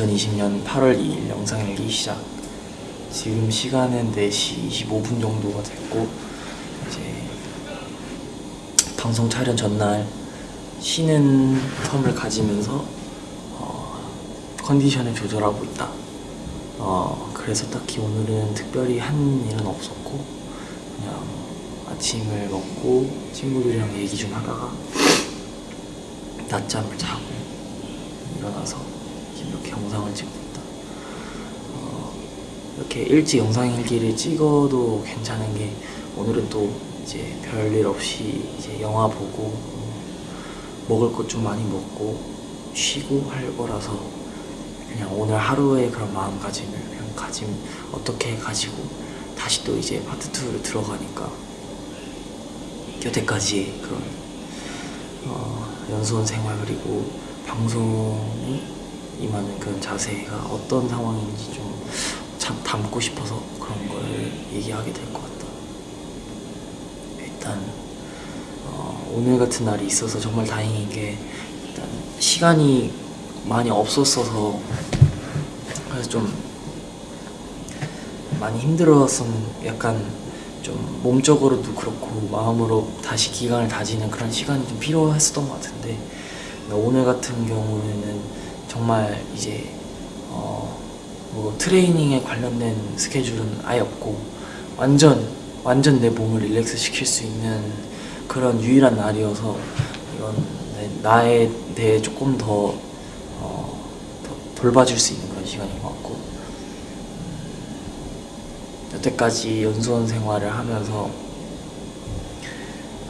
2020년 8월 2일 영상 일기 시작. 지금 시간은 4시 25분 정도가 됐고 이제 방송 촬영 전날 쉬는 텀을 가지면서 어, 컨디션을 조절하고 있다. 어, 그래서 딱히 오늘은 특별히 한 일은 없었고 그냥 아침을 먹고 친구들이랑 얘기 좀 하다가 낮잠을 자고 일어나서 이렇게 영상을 찍고 있다. 어, 이렇게 일찍 영상 일기를 찍어도 괜찮은 게 오늘은 또 이제 별일 없이 이제 영화 보고 음, 먹을 것 좀 많이 먹고 쉬고 할 거라서 그냥 오늘 하루의 그런 마음가짐을 그냥 가짐 어떻게 가지고 다시 또 이제 파트 2를 들어가니까 여태까지 그런 어, 연수원 생활 그리고 방송이 임하는 그런 자세가 어떤 상황인지 좀 참 담고 싶어서 그런 걸 얘기하게 될 것 같다. 일단 어, 오늘 같은 날이 있어서 정말 다행인 게 일단 시간이 많이 없었어서 그래서 좀 많이 힘들었던 약간 좀 몸적으로도 그렇고 마음으로 다시 기강을 다지는 그런 시간이 좀 필요했었던 것 같은데 오늘 같은 경우에는 정말 이제 어 뭐 트레이닝에 관련된 스케줄은 아예 없고 완전 완전 내 몸을 릴렉스 시킬 수 있는 그런 유일한 날이어서 이건 내- 나에 대해 조금 더, 어, 더 돌봐줄 수 있는 그런 시간인 것 같고. 여태까지 연수원 생활을 하면서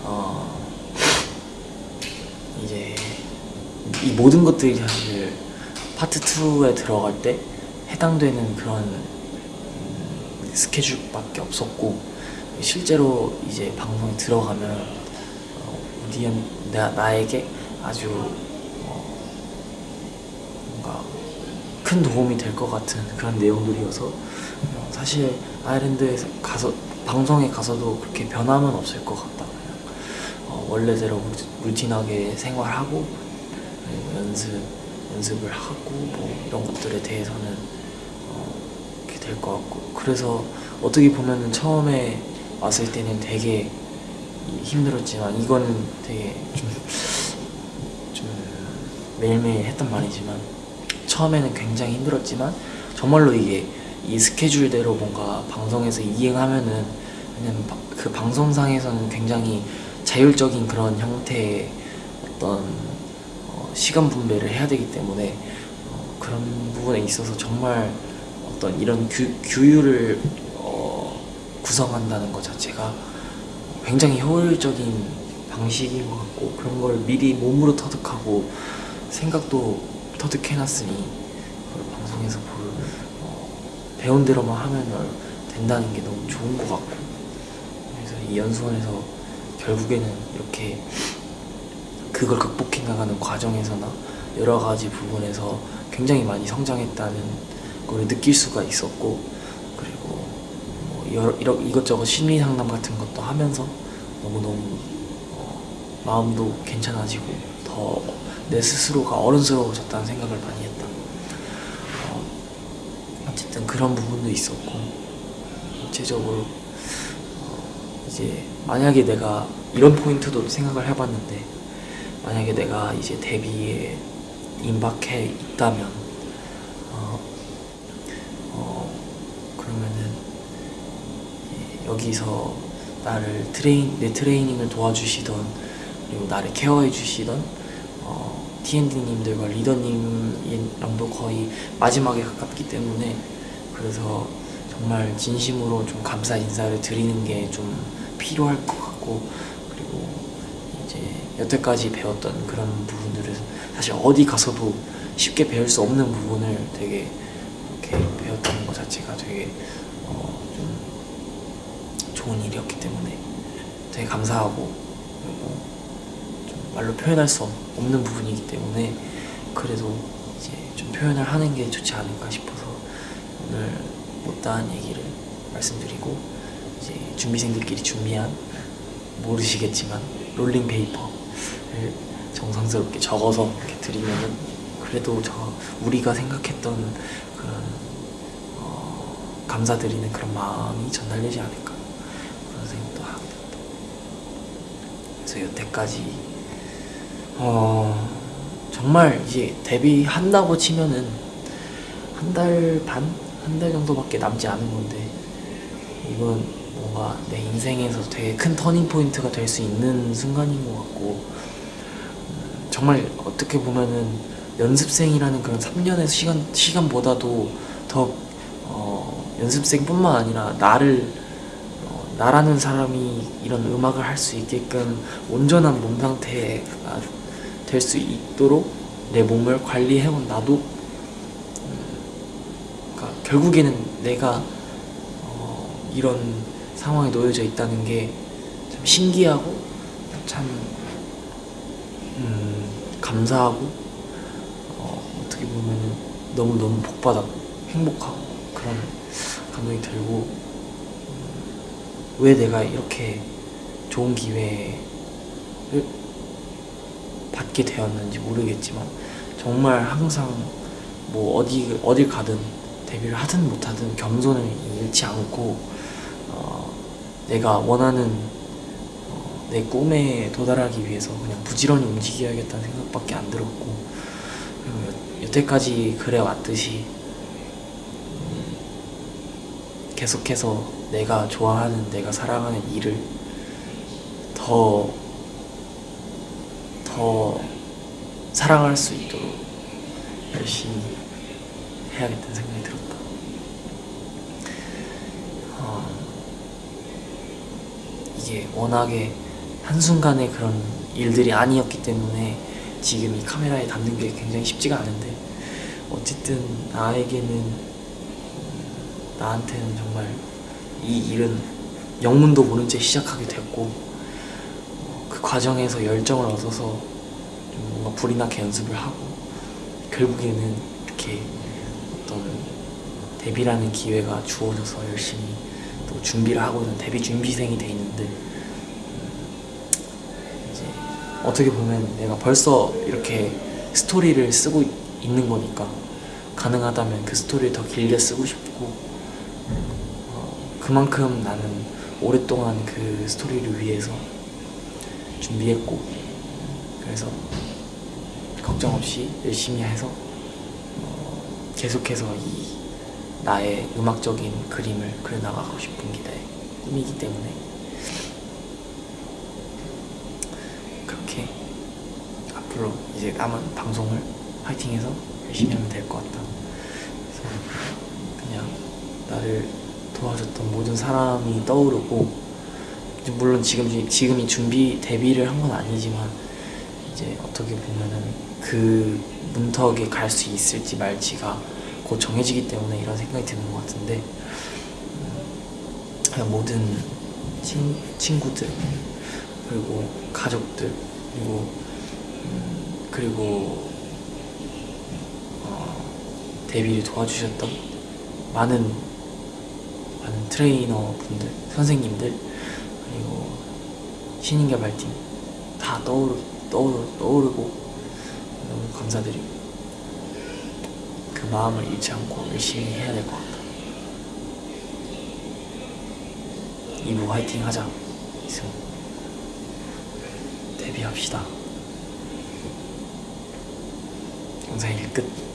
어 이제 이 모든 것들이 사실 파트 2에 들어갈 때 해당되는 그런 음, 스케줄밖에 없었고 실제로 이제 방송에 들어가면 어, 우디언 나, 나에게 아주 어, 뭔가 큰 도움이 될 것 같은 그런 내용들이어서 어, 사실 아일랜드에 가서 방송에 가서도 그렇게 변함은 없을 것 같다. 어, 원래대로 루- 루틴하게 생활하고 연습 연습을 하고 뭐 이런 것들에 대해서는 어, 이렇게 될 것 같고. 그래서 어떻게 보면은 처음에 왔을 때는 되게 이- 힘들었지만 이거는 되게 좀, 좀 매일매일 했던 말이지만 처음에는 굉장히 힘들었지만 정말로 이게 이 스케줄대로 뭔가 방송에서 이행하면은 바- 그 방송상에서는 굉장히 자율적인 그런 형태의 어떤 어, 시간 분배를 해야 되기 때문에 어, 그런 부분에 있어서 정말 어떤 이런 규, 규율을 어, 구성한다는 것 자체가 굉장히 효율적인 방식인 것 같고 그런 걸 미리 몸으로 터득하고 생각도 터득해놨으니 그걸 방송에서 볼, 어, 배운 대로만 하면 된다는 게 너무 좋은 것 같고. 그래서 이 연수원에서 결국에는 이렇게 그걸 극복해 나가는 과정에서나 여러 가지 부분에서 굉장히 많이 성장했다는 걸 느낄 수가 있었고 그리고 뭐 여러, 이러, 이것저것 심리 상담 같은 것도 하면서 너무너무 어, 마음도 괜찮아지고 더 내 스스로가 어른스러워졌다는 생각을 많이 했다. 어, 어쨌든 그런 부분도 있었고 전체적으로 어, 이제 만약에 내가 이런 포인트도 생각을 해봤는데 만약에 내가 이제 데뷔에 임박해 있다면 어, 어 그러면은 예, 여기서 나를 train 내 트레이닝을 도와주시던 그리고 나를 케어해 주시던 어, T&D님들과 리더님이랑도 거의 마지막에 가깝기 때문에 그래서 정말 진심으로 좀 감사 인사를 드리는 게 좀 필요할 것 같고 그리고 이제 여태까지 배웠던 그런 부분들을 사실 어디 가서도 쉽게 배울 수 없는 부분을 되게 이렇게 배웠다는 것 자체가 되게 어, 좀 좋은 일이었기 때문에 되게 감사하고 그리고 좀 말로 표현할 수 없는 부분이기 때문에 그래도 이제 좀 표현을 하는 게 좋지 않을까 싶어서 오늘 못다한 얘기를 말씀드리고 이제 준비생들끼리 준비한 모르시겠지만 롤링 페이퍼를 정성스럽게 적어서 이렇게 드리면은 그래도 저 우리가 생각했던 그런 어, 감사드리는 그런 마음이 전달되지 않을까 그런 생각도 하게. 그래서 여태까지 어 정말 이제 데뷔한다고 치면은 한 달 반? 한 달 정도밖에 남지 않은 건데 이건 뭔가 내 인생에서 되게 큰 터닝 포인트가 될 수 있는 순간인 것 같고 음, 정말 어떻게 보면은 연습생이라는 그런 3년의 시간, 시간보다도 더 어, 연습생뿐만 아니라 나를 어, 나라는 사람이 이런 음악을 할 수 있게끔 온전한 몸 상태가 될 수 있도록 내 몸을 관리해온 나도 음, 그러니까 결국에는 내가 어, 이런 상황에 놓여져 있다는 게 참 신기하고 참 음, 감사하고 어, 어떻게 보면 너무 너무 복받았고 행복하고 그런 감동이 들고 음, 왜 내가 이렇게 좋은 기회를 받게 되었는지 모르겠지만 정말 항상 뭐 어디 어딜 가든 데뷔를 하든 못하든 겸손을 잃지 않고 어, 내가 원하는 어, 내 꿈에 도달하기 위해서 그냥 부지런히 움직여야겠다는 생각밖에 안 들었고 그리고 여, 여태까지 그래 왔듯이 음, 계속해서 내가 좋아하는 내가 사랑하는 일을 더 더 사랑할 수 있도록 열심히 해야겠다는 생각이 들었다. 어, 이게 워낙에 한순간의 그런 일들이 아니었기 때문에 지금 이 카메라에 담는 게 굉장히 쉽지가 않은데 어쨌든 나에게는 음, 나한테는 정말 이 일은 영문도 모른 채 시작하게 됐고 어, 그 과정에서 열정을 얻어서 좀 뭔가 불이 나게 연습을 하고 결국에는 이렇게 어떤 데뷔라는 기회가 주어져서 열심히 또 준비를 하고는 데뷔 준비생이 돼 있는데 음, 이제 어떻게 보면 내가 벌써 이렇게 스토리를 쓰고 있는 거니까 가능하다면 그 스토리를 더 길게 쓰고 싶고 어, 그만큼 나는 오랫동안 그 스토리를 위해서 준비했고 그래서 걱정 없이 열심히 해서 어, 계속해서 이 나의 음악적인 그림을 그려나가고 싶은 게 내 꿈이기 때문에 그렇게 앞으로 이제 남은 방송을 파이팅해서 열심히 하면 될 것 같다. 그래서 그냥 나를 도와줬던 모든 사람이 떠오르고 물론 지금 지금이 준비 데뷔를 한 건 아니지만 이제 어떻게 보면은 그 문턱에 갈 수 있을지 말지가 곧 정해지기 때문에 이런 생각이 드는 것 같은데 음, 모든 친, 친구들 그리고 가족들 그리고 음, 그리고 어, 데뷔를 도와주셨던 많은 많은 트레이너 분들 선생님들 그리고 신인 개발팀 다 떠오르 떠오르 떠오르고 너무 감사드리고. 그 마음을 잃지 않고 열심히 해야 될 것 같다. 이부 화이팅 하자. 이승 데뷔합시다. 영상 1끝. 안녕.